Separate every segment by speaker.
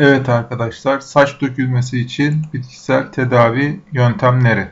Speaker 1: Evet arkadaşlar, saç dökülmesi için bitkisel tedavi yöntemleri.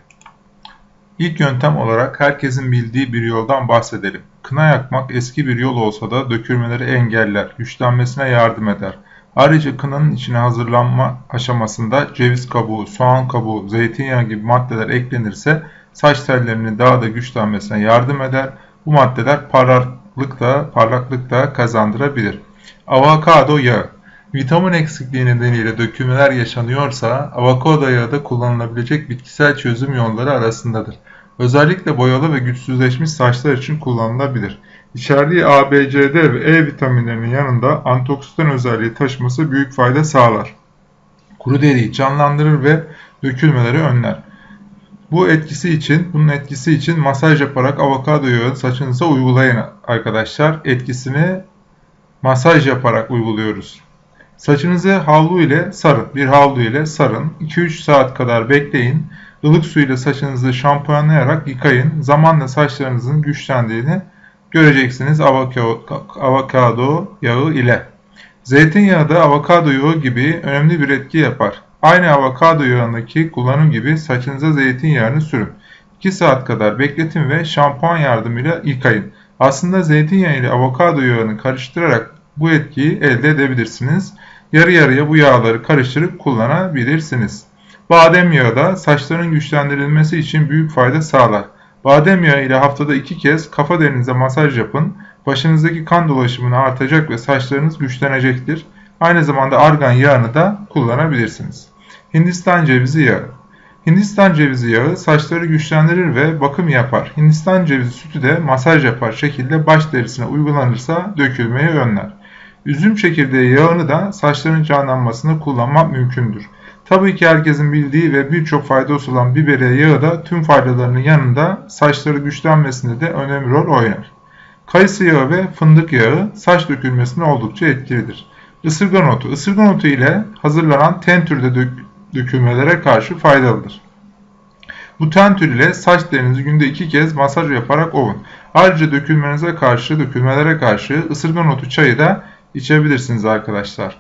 Speaker 1: İlk yöntem olarak herkesin bildiği bir yoldan bahsedelim. Kına yakmak eski bir yol olsa da dökülmeleri engeller, güçlenmesine yardım eder. Ayrıca kınanın içine hazırlanma aşamasında ceviz kabuğu, soğan kabuğu, zeytinyağı gibi maddeler eklenirse saç tellerinin daha da güçlenmesine yardım eder. Bu maddeler parlaklık da, parlaklık da kazandırabilir. Avokado yağı Vitamin eksikliği nedeniyle dökülmeler yaşanıyorsa avokado yağı da kullanılabilecek bitkisel çözüm yolları arasındadır. Özellikle boyalı ve güçsüzleşmiş saçlar için kullanılabilir. İçerdiği A, B, C, D ve E vitaminlerinin yanında antioksidan özelliği taşıması büyük fayda sağlar. Kuru deriyi canlandırır ve dökülmeleri önler. Bu etkisi için, bunun etkisi için masaj yaparak avokado yağı saçınıza uygulayın arkadaşlar. Etkisini masaj yaparak uyguluyoruz. Saçınızı havlu ile sarın. Bir havlu ile sarın. 2-3 saat kadar bekleyin. Ilık su ile saçınızı şampuanlayarak yıkayın. Zamanla saçlarınızın güçlendiğini göreceksiniz avokado yağı ile. Zeytinyağı da avokado yağı gibi önemli bir etki yapar. Aynı avokado yağındaki kullanım gibi saçınıza zeytinyağını sürün. 2 saat kadar bekletin ve şampuan yardımıyla yıkayın. Aslında zeytinyağı ile avokado yağını karıştırarak bu etkiyi elde edebilirsiniz. Yarı yarıya bu yağları karıştırıp kullanabilirsiniz. Badem yağı da saçların güçlendirilmesi için büyük fayda sağlar. Badem yağı ile haftada iki kez kafa derinize masaj yapın. Başınızdaki kan dolaşımını artacak ve saçlarınız güçlenecektir. Aynı zamanda argan yağını da kullanabilirsiniz. Hindistan cevizi yağı Hindistan cevizi yağı saçları güçlendirir ve bakım yapar. Hindistan cevizi sütü de masaj yapar şekilde baş derisine uygulanırsa dökülmeyi önler. Üzüm çekirdeği yağını da saçların canlanmasını kullanmak mümkündür. Tabii ki herkesin bildiği ve birçok faydası olan biberiye yağı da tüm faydalarının yanında saçları güçlenmesinde de önemli rol oynar. Kayısı yağı ve fındık yağı saç dökülmesine oldukça etkilidir. Isırgan otu. Isırgan otu ile hazırlanan ten türde dök dökülmelere karşı faydalıdır. Bu ten tür ile saç derinizi günde iki kez masaj yaparak ovun. Ayrıca dökülmenize karşı, dökülmelere karşı ısırgan otu çayı da içebilirsiniz arkadaşlar.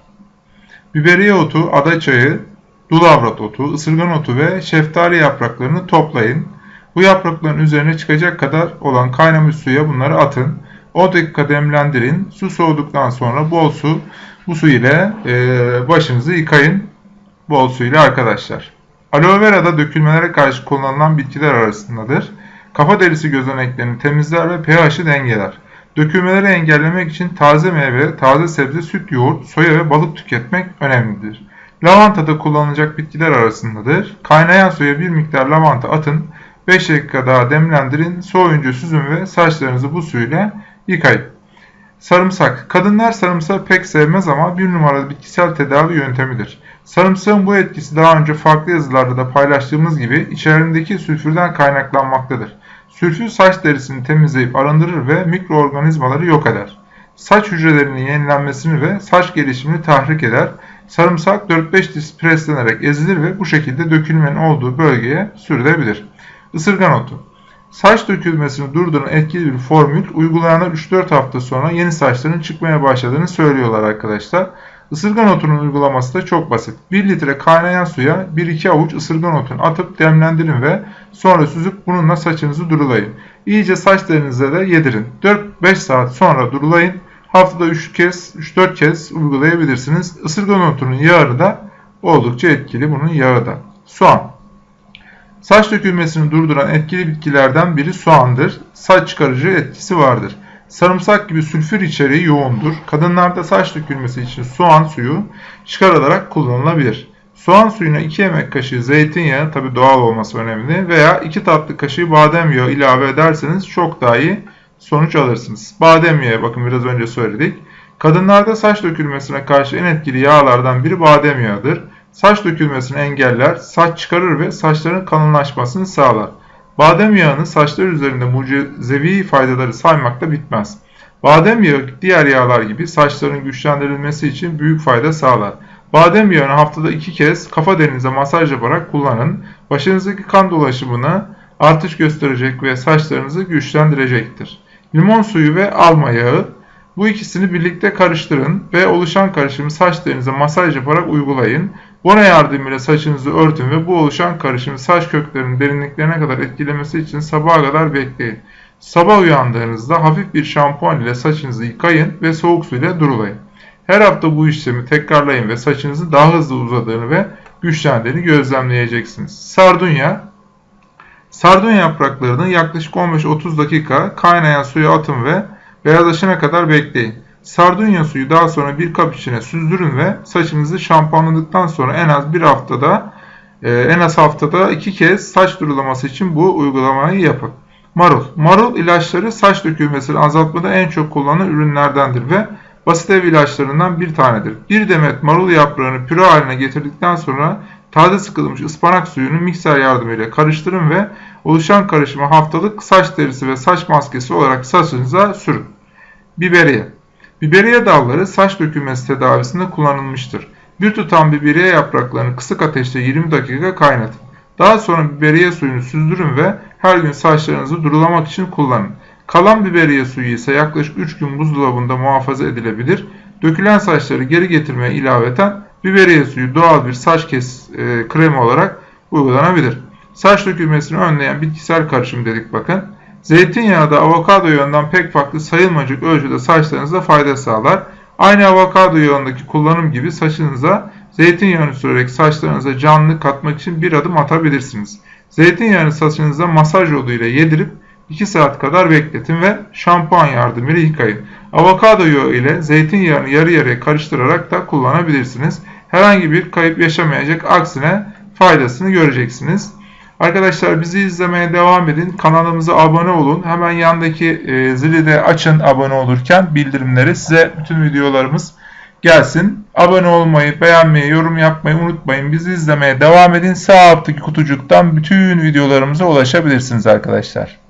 Speaker 1: Biberiye otu, ada çayı, dulavrat otu, ısırgan otu ve şeftali yapraklarını toplayın. Bu yaprakların üzerine çıkacak kadar olan kaynamış suya bunları atın. 10 dakika demlendirin. Su soğuduktan sonra bol su, bu su ile e, başınızı yıkayın. Bol su ile arkadaşlar. Aloe vera da dökülmelere karşı kullanılan bitkiler arasındadır. Kafa derisi gözeneklerini temizler ve pH'i dengeler. Dökülmeleri engellemek için taze meyve, taze sebze, süt, yoğurt, soya ve balık tüketmek önemlidir. Lavanta da kullanılacak bitkiler arasındadır. Kaynayan suya bir miktar lavanta atın, 5 dakika daha demlendirin, soğuyunca süzün ve saçlarınızı bu suyla yıkayın. Sarımsak. Kadınlar sarımsağı pek sevmez ama bir numaralı bitkisel tedavi yöntemidir. Sarımsağın bu etkisi daha önce farklı yazılarda da paylaştığımız gibi içerisindeki sülfürden kaynaklanmaktadır. Sülfür saç derisini temizleyip arındırır ve mikroorganizmaları yok eder. Saç hücrelerinin yenilenmesini ve saç gelişimini tahrik eder. Sarımsak 4-5 diş preslenerek ezilir ve bu şekilde dökülmenin olduğu bölgeye sürülebilir. Isırgan otu Saç dökülmesini durduran etkili bir formül uygulayanlar 3-4 hafta sonra yeni saçların çıkmaya başladığını söylüyorlar arkadaşlar. Isırgan otunun uygulaması da çok basit. 1 litre kaynayan suya 1-2 avuç ısırgan otunu atıp demlendirin ve sonra süzüp bununla saçınızı durulayın. İyice saç derinize de yedirin. 4-5 saat sonra durulayın. Haftada 3 kez, 3-4 kez uygulayabilirsiniz. Isırgan otunun yağı da oldukça etkili bunun yağı da. Soğan. Saç dökülmesini durduran etkili bitkilerden biri soğandır. Saç çıkarıcı etkisi vardır. Sarımsak gibi sülfür içeriği yoğundur. Kadınlarda saç dökülmesi için soğan suyu çıkarılarak kullanılabilir. Soğan suyuna 2 yemek kaşığı zeytinyağı, tabi doğal olması önemli, veya 2 tatlı kaşığı badem yağı ilave ederseniz çok daha iyi sonuç alırsınız. Badem yağı bakın biraz önce söyledik. Kadınlarda saç dökülmesine karşı en etkili yağlardan biri badem yağıdır. Saç dökülmesini engeller, saç çıkarır ve saçların kalınlaşmasını sağlar. Badem yağını saçlar üzerinde mucizevi faydaları saymakla bitmez. Badem yağı diğer yağlar gibi saçların güçlendirilmesi için büyük fayda sağlar. Badem yağını haftada iki kez kafa derinize masaj yaparak kullanın. Başınızdaki kan dolaşımını artış gösterecek ve saçlarınızı güçlendirecektir. Limon suyu ve alma yağı Bu ikisini birlikte karıştırın ve oluşan karışımı saçlarınıza masaj yaparak uygulayın. Bona yardımıyla saçınızı örtün ve bu oluşan karışımı saç köklerinin derinliklerine kadar etkilemesi için sabaha kadar bekleyin. Sabah uyandığınızda hafif bir şampuan ile saçınızı yıkayın ve soğuk suyla durulayın. Her hafta bu işlemi tekrarlayın ve saçınızın daha hızlı uzadığını ve güçlendiğini gözlemleyeceksiniz. Sardunya Sardunya yapraklarını yaklaşık 15-30 dakika kaynayan suya atın ve beyazlaşana kadar bekleyin. Sardunya suyu daha sonra bir kap içine süzdürün ve saçınızı şampuanladıktan sonra en az bir haftada e, en az haftada iki kez saç durulaması için bu uygulamayı yapın. Marul. Marul ilaçları saç dökülmesini azaltmada en çok kullanılan ürünlerdendir ve basit ev ilaçlarından bir tanedir. Bir demet marul yaprağını püre haline getirdikten sonra taze sıkılmış ıspanak suyunu mikser yardımıyla karıştırın ve oluşan karışımı haftalık saç derisi ve saç maskesi olarak saçınıza sürün. Biberiye Biberiye dalları saç dökülmesi tedavisinde kullanılmıştır. Bir tutam biberiye yapraklarını kısık ateşte 20 dakika kaynatın. Daha sonra biberiye suyunu süzdürün ve her gün saçlarınızı durulamak için kullanın. Kalan biberiye suyu ise yaklaşık 3 gün buzdolabında muhafaza edilebilir. Dökülen saçları geri getirmeye ilaveten biberiye suyu doğal bir saç kes e, kremi olarak uygulanabilir. Saç dökülmesini önleyen bitkisel karışım dedik bakın. Zeytinyağı da avokado yağından pek farklı sayılmacık ölçüde saçlarınıza fayda sağlar. Aynı avokado yağındaki kullanım gibi saçınıza zeytinyağını sürerek saçlarınıza canlı katmak için bir adım atabilirsiniz. Zeytinyağını saçınıza masaj yoluyla yedirip 2 saat kadar bekletin ve şampuan yardımıyla yıkayın. Avokado yağı ile zeytinyağını yarı yarıya karıştırarak da kullanabilirsiniz. Herhangi bir kayıp yaşamayacak aksine faydasını göreceksiniz. Arkadaşlar bizi izlemeye devam edin. Kanalımıza abone olun. Hemen yandaki e, zili de açın abone olurken bildirimleri size bütün videolarımız gelsin. Abone olmayı, beğenmeyi, yorum yapmayı unutmayın. Bizi izlemeye devam edin. Sağ alttaki kutucuktan bütün videolarımıza ulaşabilirsiniz arkadaşlar.